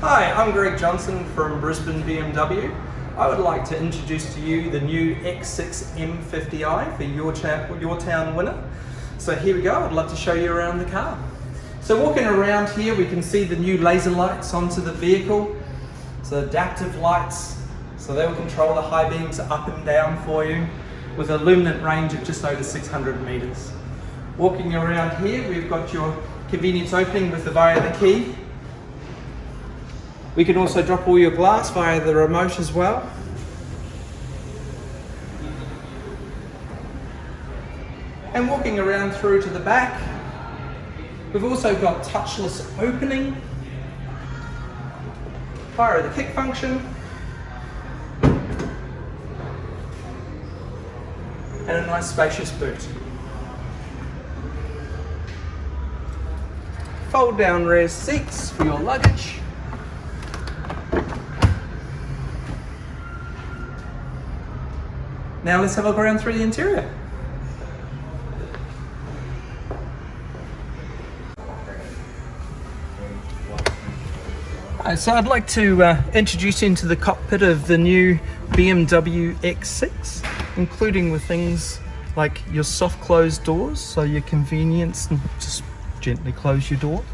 Hi, I'm Greg Johnson from Brisbane BMW. I would like to introduce to you the new X6 M50i for your, your town winner. So here we go, I'd love to show you around the car. So walking around here we can see the new laser lights onto the vehicle. So adaptive lights, so they will control the high beams up and down for you with a luminant range of just over 600 meters. Walking around here we've got your convenience opening with the via the key we can also drop all your glass via the remote as well. And walking around through to the back, we've also got touchless opening, fire the kick function, and a nice spacious boot. Fold down rear seats for your luggage. Now let's have a look around through the interior. so I'd like to uh, introduce you into the cockpit of the new BMW X6, including with things like your soft closed doors, so your convenience and just gently close your door.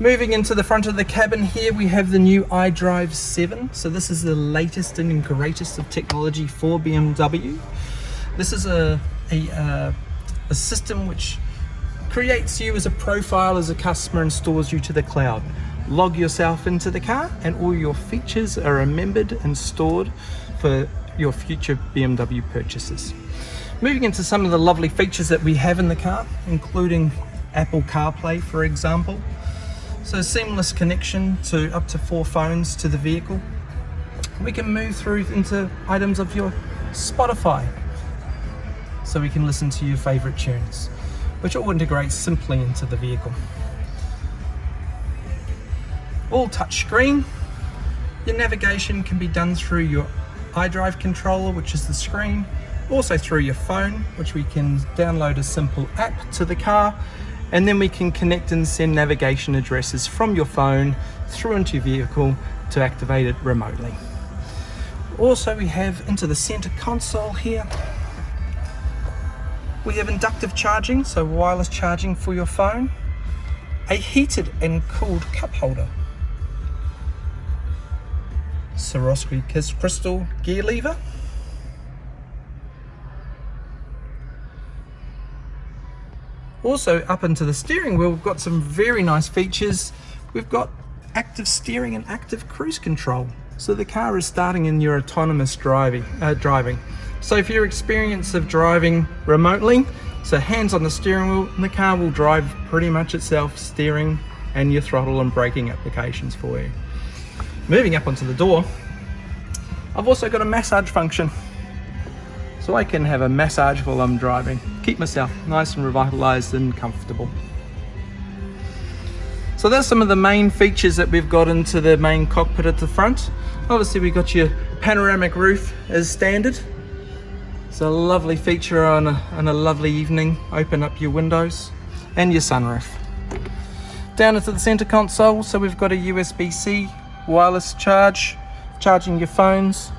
Moving into the front of the cabin here, we have the new iDrive 7. So this is the latest and greatest of technology for BMW. This is a, a, uh, a system which creates you as a profile as a customer and stores you to the cloud. Log yourself into the car and all your features are remembered and stored for your future BMW purchases. Moving into some of the lovely features that we have in the car, including Apple CarPlay, for example. So seamless connection to up to four phones to the vehicle. We can move through into items of your Spotify. So we can listen to your favorite tunes, which all integrates simply into the vehicle. All touch screen. Your navigation can be done through your iDrive controller, which is the screen, also through your phone, which we can download a simple app to the car and then we can connect and send navigation addresses from your phone through into your vehicle to activate it remotely. Also we have into the center console here we have inductive charging, so wireless charging for your phone, a heated and cooled cup holder, Swarovski crystal gear lever, Also up into the steering wheel, we've got some very nice features. We've got active steering and active cruise control. So the car is starting in your autonomous driving. Uh, driving. So for your experience of driving remotely, so hands on the steering wheel, and the car will drive pretty much itself, steering and your throttle and braking applications for you. Moving up onto the door, I've also got a massage function so I can have a massage while I'm driving. Keep myself nice and revitalized and comfortable. So that's some of the main features that we've got into the main cockpit at the front. Obviously we've got your panoramic roof as standard. It's a lovely feature on a, on a lovely evening. Open up your windows and your sunroof. Down into the center console, so we've got a USB-C wireless charge, charging your phones,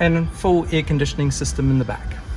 and full air conditioning system in the back.